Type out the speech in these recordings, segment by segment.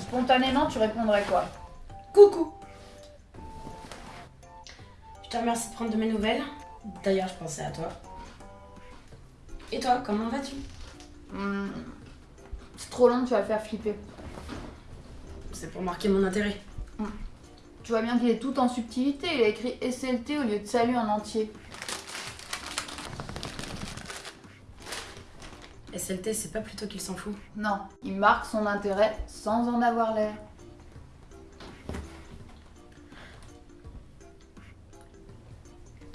Spontanément, tu répondrais quoi Coucou Je te remercie de prendre de mes nouvelles. D'ailleurs, je pensais à toi. Et toi, comment vas-tu Hmm, C'est trop long, tu vas le faire flipper. C'est pour marquer mon intérêt. Tu vois bien qu'il est tout en subtilité, il a écrit SLT au lieu de salut en entier. SLT, c'est pas plutôt qu'il s'en fout. Non, il marque son intérêt sans en avoir l'air.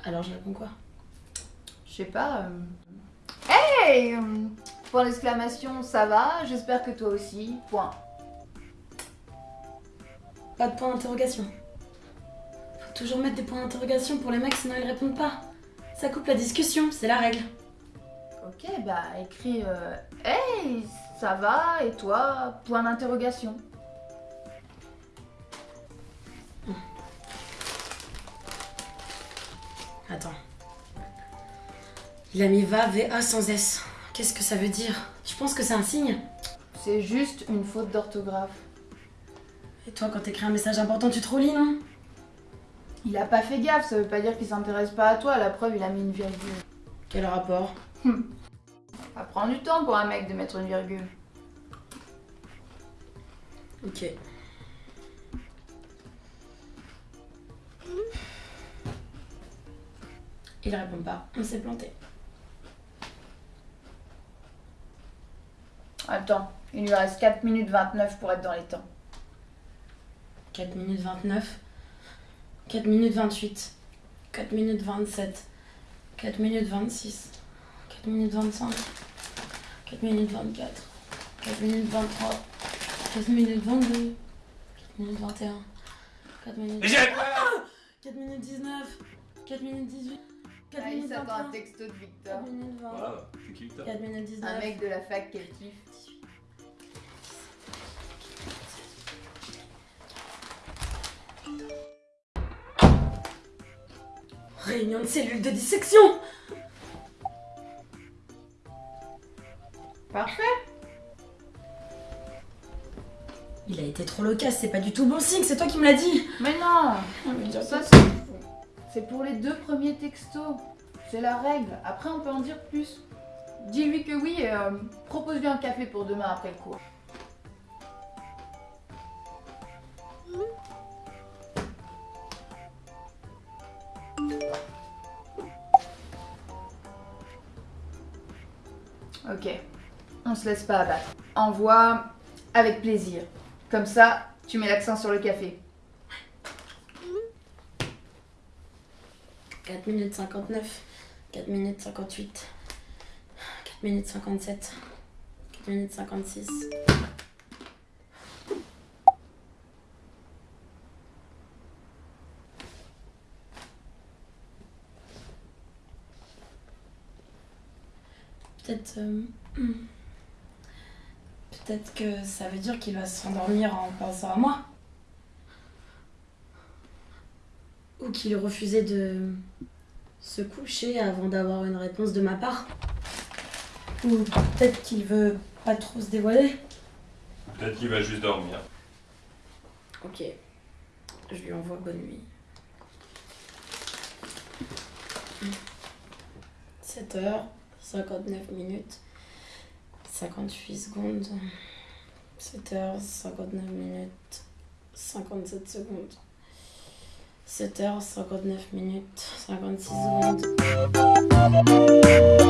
Alors je réponds quoi? Je sais pas. euh, Hey euh, Point d'exclamation, ça va, j'espère que toi aussi. Point. Pas de point d'interrogation. Faut toujours mettre des points d'interrogation pour les mecs, sinon ils répondent pas. Ça coupe la discussion, c'est la règle. Ok, bah écris euh, Hey, ça va, et toi Point d'interrogation. Attends. Il a mis va, VA sans S. Qu'est-ce que ça veut dire? Tu penses que c'est un signe C'est juste une faute d'orthographe. Et toi, quand t'écris un message important, tu te relis, non? Il a pas fait gaffe, ça veut pas dire qu'il s'intéresse pas à toi, la preuve il a mis une virgule. Quel rapport? Ça prend du temps pour un mec de mettre une virgule. Ok. Il répond pas. On s'est planté. Attends, il lui reste 4 minutes 29 pour être dans les temps. 4 minutes 29. 4 minutes 28. 4 minutes 27. 4 minutes 26. 4 minutes 25. 4 minutes 24. 4 minutes 23. 4 minutes 22. 4 minutes 21. 4 minutes... Mais j'ai- 4 minutes 19. 4 minutes 18. 4 Ah, il minutes 21. un texto de Victor. 4 minutes 20. Voilà, je suis qui Victor 4 minutes 19. Un mec de la fac qu'elle kiffe. Réunion de cellules de dissection Parfait. Il a été trop loquace, c'est pas du tout bon signe, c'est toi qui me l'as dit Mais non Ça, Ça c'est c'est pour les deux premiers textos. C'est la règle. Après on peut en dire plus. Dis-lui que oui et euh, propose-lui un café pour demain après le cours. Ok, on se laisse pas abattre. Envoie avec plaisir. Comme ça, tu mets l'accent sur le café. 4 minutes 59, 4 minutes 58, 4 minutes 57, 4 minutes 56. Peut-être. euh. Peut-être que ça veut dire qu'il va se rendormir en pensant à moi. Ou qu'il refusait de se coucher avant d'avoir une réponse de ma part. Ou peut-être qu'il veut pas trop se dévoiler. Peut-être qu'il va juste dormir. Ok. Je lui envoie bonne nuit. 7 heures, 59 minutes, 58 secondes. 7 heures, 59 minutes, 57 secondes. 7 heures, 59 minutes, 56 secondes.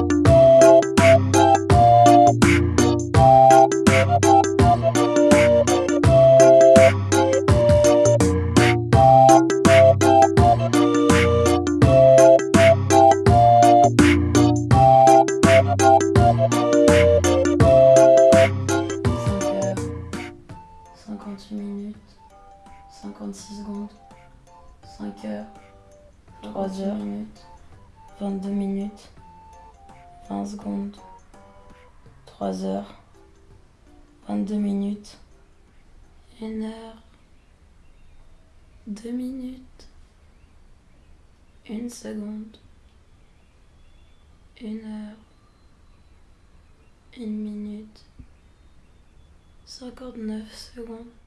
58 minutes, 56 secondes, 5 heures, 3 heures, minutes, 22 minutes, 20 secondes, 3 heures, 22 minutes, 1 heure, 2 minutes, 1 seconde, 1 heure, 1 minute, 59 secondes.